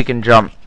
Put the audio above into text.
we can jump.